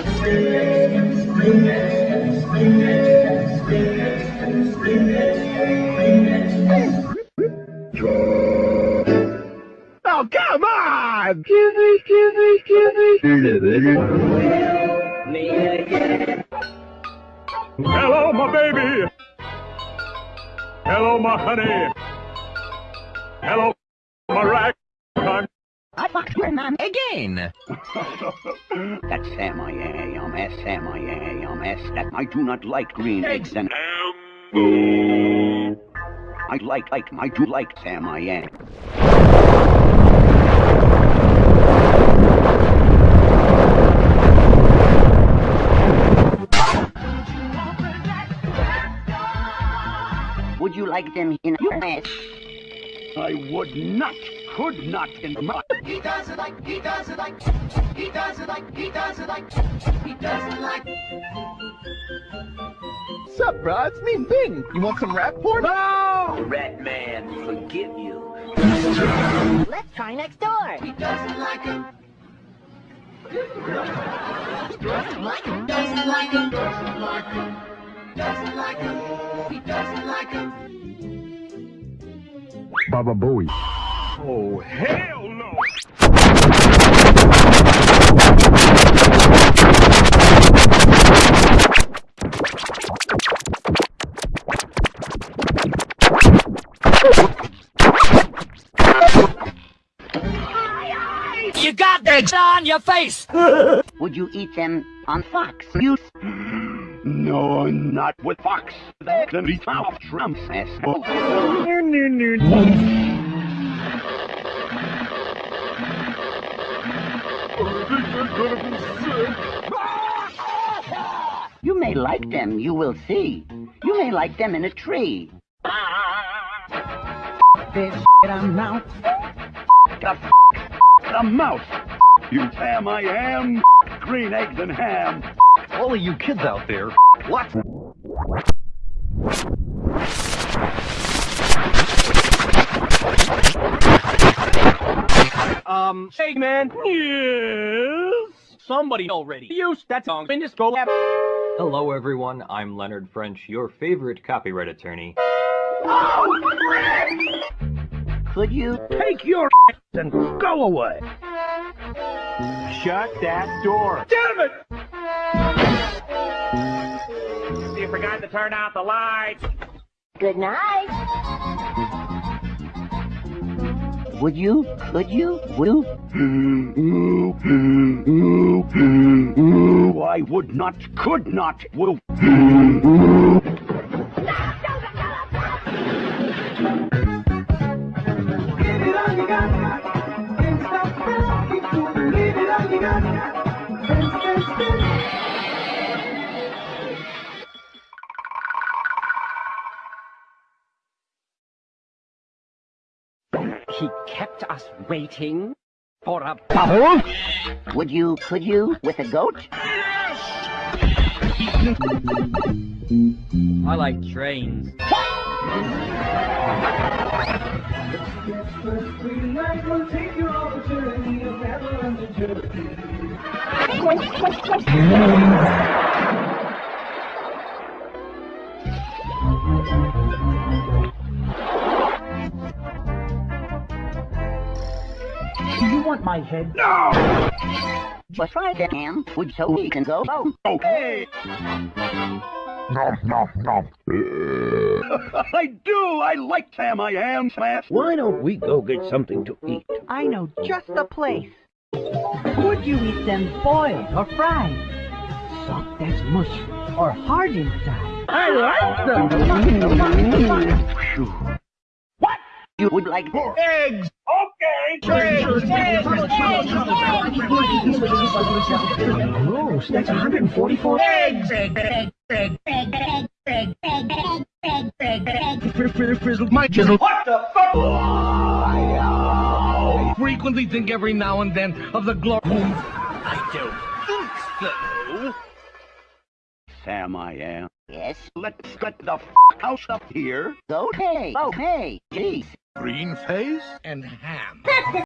Oh, come on! Kizzy, kizzy, kizzy. Hello, my baby. Hello, my honey. Hello, my rack. I fucked again. That's Sam I am, S Sam I am, S that I do not like green eggs and I like like I do like Sam I am. Would you like them in your mess? I would not, could not in my... He doesn't like, he doesn't like, he doesn't like, he doesn't like, he doesn't like. Sup, bro? It's me, Bing. You want some rap porn? No! Rat man, forgive you. Let's try next door. He doesn't like him. Doesn't like him. Doesn't like him. Doesn't like him. Doesn't like him. He doesn't like him. Baba Booey. Oh, hell no! You got eggs on your face. Would you eat them on Fox News? No, not with Fox. That can be off Trump's ass. You may like them, you will see. You may like them in a tree. This I'm now. The, f- the mouse. You Sam I am. Green eggs and ham. All of you kids out there, what? Um, hey man. Yes. Somebody already used that song in this go app. Hello, everyone. I'm Leonard French, your favorite copyright attorney. Could you? Take your and go away. Shut that door. Damn it! You forgot to turn out the lights. Good night. Would you? Could you? Will? I would not, could not, will. He kept us waiting for a bubble? Would you? Could you? With a goat? I like trains. Want my head? But try that, Ham. Would so we can go? Oh, Okay. I do. I like Sam I am. Smash. Why don't we go get something to eat? I know just the place. Would you eat them boiled or fried? Soft as mush or hard inside? I like them. What? You would like more? Eggs. Gross, that's 144 eggs. My chisel. What the fuck? I frequently think every now and then of the glory. I don't think so. Sam I am. Yes. Let's get the f- house up here. Okay. Oh. Okay. Jeez. Green face and ham.